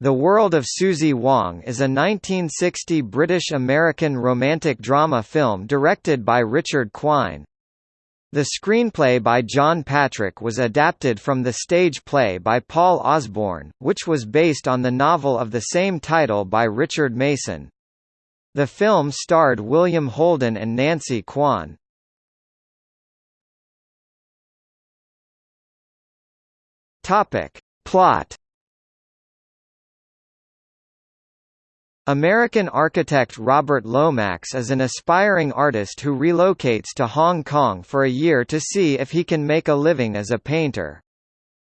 The World of Suzie Wong is a 1960 British-American romantic drama film directed by Richard Quine. The screenplay by John Patrick was adapted from the stage play by Paul Osborn, which was based on the novel of the same title by Richard Mason. The film starred William Holden and Nancy Kwan. Plot American architect Robert Lomax is an aspiring artist who relocates to Hong Kong for a year to see if he can make a living as a painter.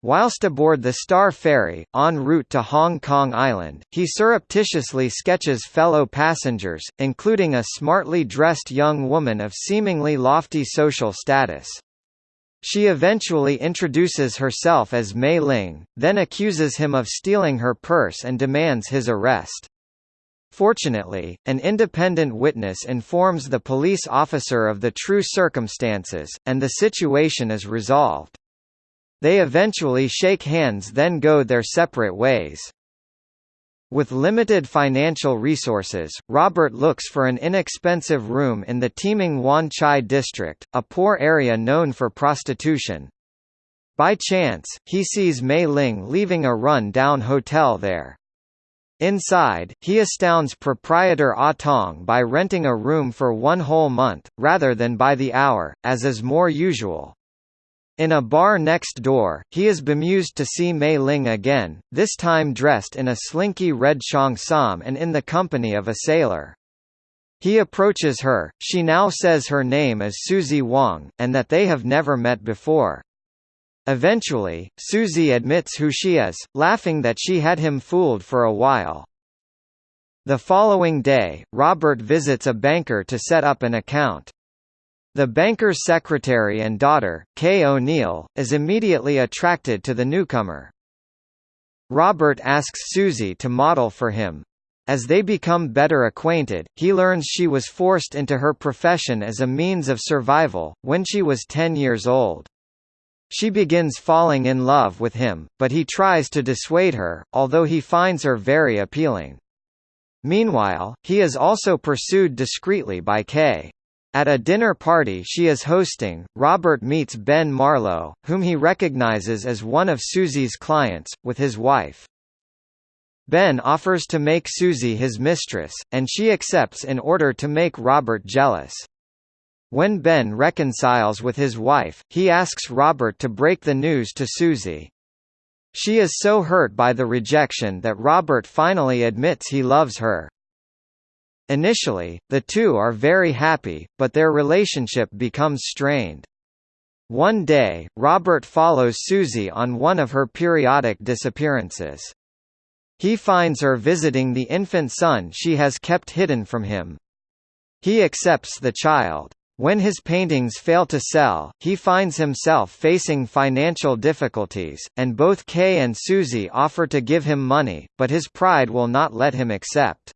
Whilst aboard the Star Ferry, en route to Hong Kong Island, he surreptitiously sketches fellow passengers, including a smartly dressed young woman of seemingly lofty social status. She eventually introduces herself as Mei Ling, then accuses him of stealing her purse and demands his arrest. Fortunately, an independent witness informs the police officer of the true circumstances, and the situation is resolved. They eventually shake hands then go their separate ways. With limited financial resources, Robert looks for an inexpensive room in the teeming Wan Chai district, a poor area known for prostitution. By chance, he sees Mei Ling leaving a run-down hotel there. Inside, he astounds proprietor Ah Tong by renting a room for one whole month, rather than by the hour, as is more usual. In a bar next door, he is bemused to see Mei Ling again, this time dressed in a slinky red cheongsam and in the company of a sailor. He approaches her, she now says her name is Suzie Wong, and that they have never met before. Eventually, Suzie admits who she is, laughing that she had him fooled for a while. The following day, Robert visits a banker to set up an account. The banker's secretary and daughter, Kay O'Neill, is immediately attracted to the newcomer. Robert asks Suzie to model for him. As they become better acquainted, he learns she was forced into her profession as a means of survival, when she was 10 years old. She begins falling in love with him, but he tries to dissuade her, although he finds her very appealing. Meanwhile, he is also pursued discreetly by Kay. At a dinner party she is hosting, Robert meets Ben Marlowe, whom he recognizes as one of Suzie's clients, with his wife. Ben offers to make Suzie his mistress, and she accepts in order to make Robert jealous. When Ben reconciles with his wife, he asks Robert to break the news to Suzie. She is so hurt by the rejection that Robert finally admits he loves her. Initially, the two are very happy, but their relationship becomes strained. One day, Robert follows Suzie on one of her periodic disappearances. He finds her visiting the infant son she has kept hidden from him. He accepts the child. When his paintings fail to sell, he finds himself facing financial difficulties, and both Kay and Suzie offer to give him money, but his pride will not let him accept.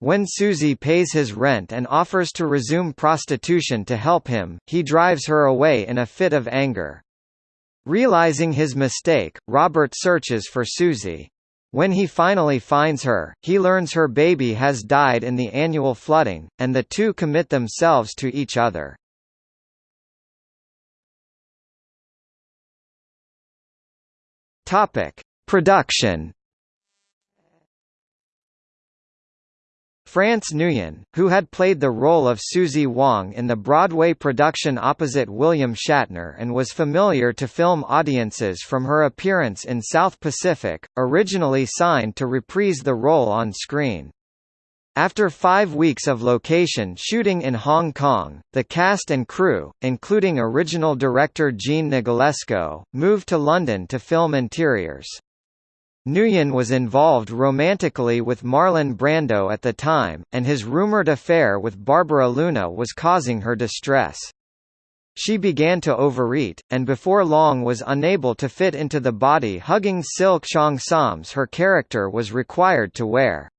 When Suzie pays his rent and offers to resume prostitution to help him, he drives her away in a fit of anger. Realizing his mistake, Robert searches for Suzie. When he finally finds her, he learns her baby has died in the annual flooding, and the two commit themselves to each other. Topic: Production France Nuyen, who had played the role of Suzie Wong in the Broadway production opposite William Shatner and was familiar to film audiences from her appearance in South Pacific, originally signed to reprise the role on screen. After five weeks of location shooting in Hong Kong, the cast and crew, including original director Jean Negulesco, moved to London to film interiors. Nuyen was involved romantically with Marlon Brando at the time, and his rumored affair with Barbara Luna was causing her distress. She began to overeat, and before long was unable to fit into the body-hugging silk cheongsams her character was required to wear.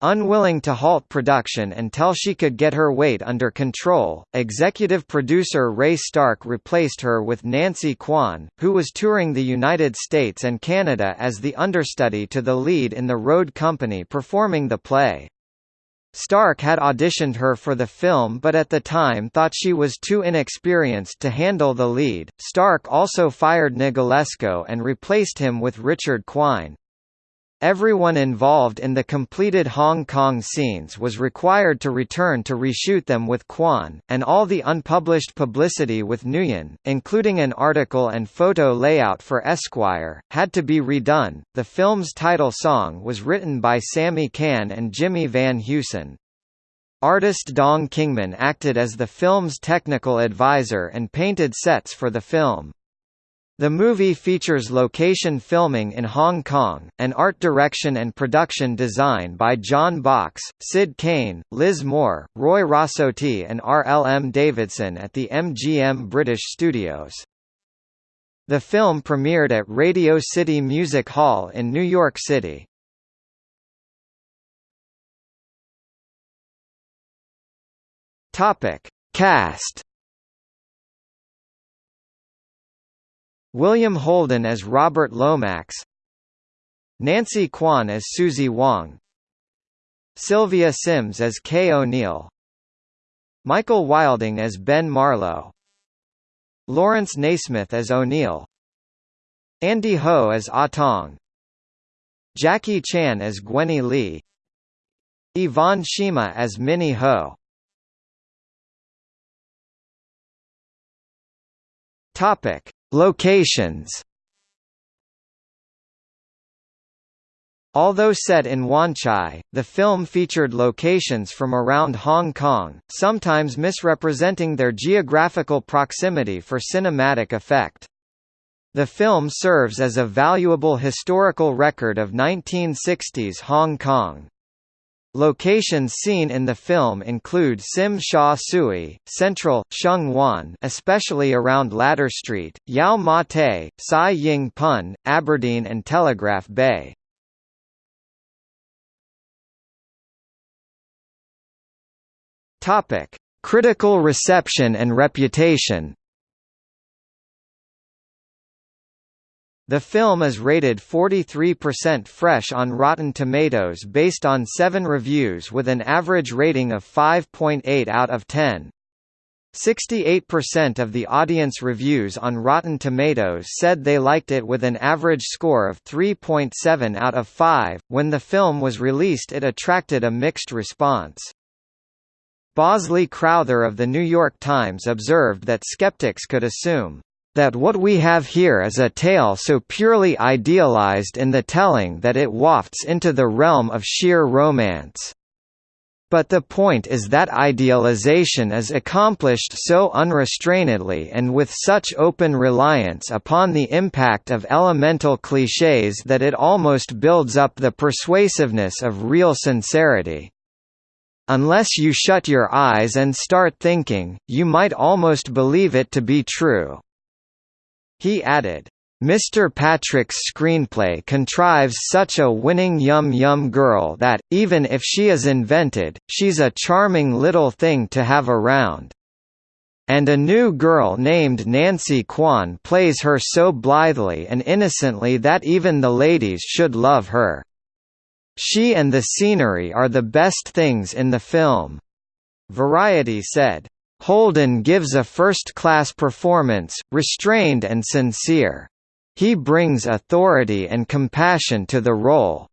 Unwilling to halt production until she could get her weight under control, executive producer Ray Stark replaced her with Nancy Kwan, who was touring the United States and Canada as the understudy to the lead in the road company performing the play. Stark had auditioned her for the film but at the time thought she was too inexperienced to handle the lead. Stark also fired Negulesco and replaced him with Richard Quine. Everyone involved in the completed Hong Kong scenes was required to return to reshoot them with Kwan, and all the unpublished publicity with Nuyen, including an article and photo layout for Esquire, had to be redone. The film's title song was written by Sammy Cahn and Jimmy Van Heusen. Artist Dong Kingman acted as the film's technical advisor and painted sets for the film. The movie features location filming in Hong Kong, and art direction and production design by John Box, Sid Cain, Liz Moore, Roy Rossotti and R. L. M. Davidson at the MGM British Studios. The film premiered at Radio City Music Hall in New York City. Cast William Holden as Robert Lomax Nancy Kwan as Suzie Wong Sylvia Syms as Kay O'Neill Michael Wilding as Ben Marlowe Laurence Naismith as O'Neill Andy Ho as Ah Tong Jacqui Chan as Gwennie Lee Yvonne Shima as Minnie Ho. Topic Locations Although set in Wan Chai, the film featured locations from around Hong Kong, sometimes misrepresenting their geographical proximity for cinematic effect. The film serves as a valuable historical record of 1960s Hong Kong. Locations seen in the film include Tsim Sha Tsui, Central, Sheung Wan especially around Ladder Street, Yau Ma Tei, Sai Ying Pun, Aberdeen and Telegraph Bay. Critical reception and reputation The film is rated 43% fresh on Rotten Tomatoes based on seven reviews with an average rating of 5.8 out of 10. 68% of the audience reviews on Rotten Tomatoes said they liked it with an average score of 3.7 out of 5. When the film was released, it attracted a mixed response. Bosley Crowther of The New York Times observed that skeptics could assume that what we have here is a tale so purely idealized in the telling that it wafts into the realm of sheer romance. But the point is that idealization is accomplished so unrestrainedly and with such open reliance upon the impact of elemental clichés that it almost builds up the persuasiveness of real sincerity. Unless you shut your eyes and start thinking, you might almost believe it to be true. He added, Mr. Patrick's screenplay contrives such a winning yum-yum girl that, even if she is invented, she's a charming little thing to have around. And a new girl named Nancy Kwan plays her so blithely and innocently that even the ladies should love her. She and the scenery are the best things in the film. Variety said, Holden gives a first-class performance, restrained and sincere. He brings authority and compassion to the role.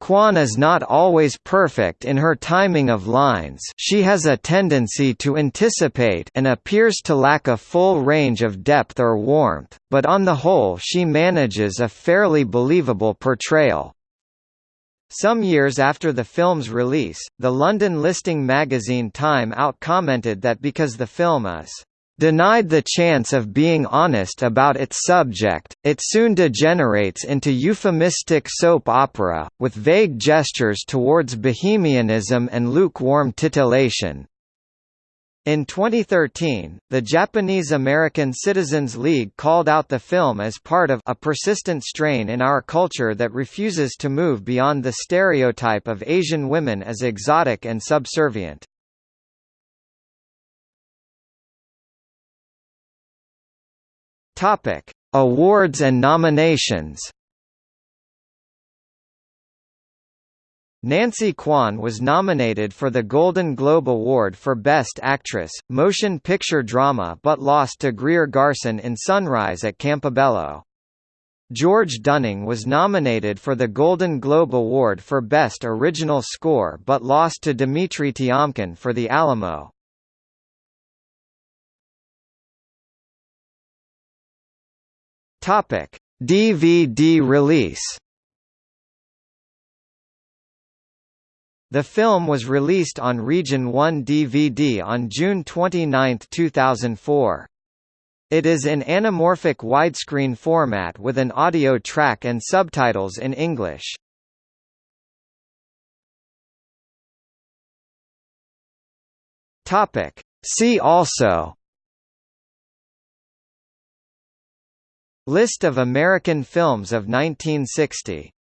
Kwan is not always perfect in her timing of lines she has a tendency to anticipate and appears to lack a full range of depth or warmth, but on the whole she manages a fairly believable portrayal. Some years after the film's release, the London listing magazine Time Out commented that because the film is denied the chance of being honest about its subject, it soon degenerates into euphemistic soap opera, with vague gestures towards bohemianism and lukewarm titillation. In 2013, the Japanese-American Citizens League called out the film as part of a persistent strain in our culture that refuses to move beyond the stereotype of Asian women as exotic and subservient. Topic: Awards and nominations. Nancy Kwan was nominated for the Golden Globe Award for Best Actress, Motion Picture Drama but lost to Greer Garson in Sunrise at Campobello. George Duning was nominated for the Golden Globe Award for Best Original Score but lost to Dimitri Tiomkin for The Alamo. DVD release The film was released on Region 1 DVD on June 29, 2004. It is in anamorphic widescreen format with an audio track and subtitles in English. Topic. See also List of American films of 1960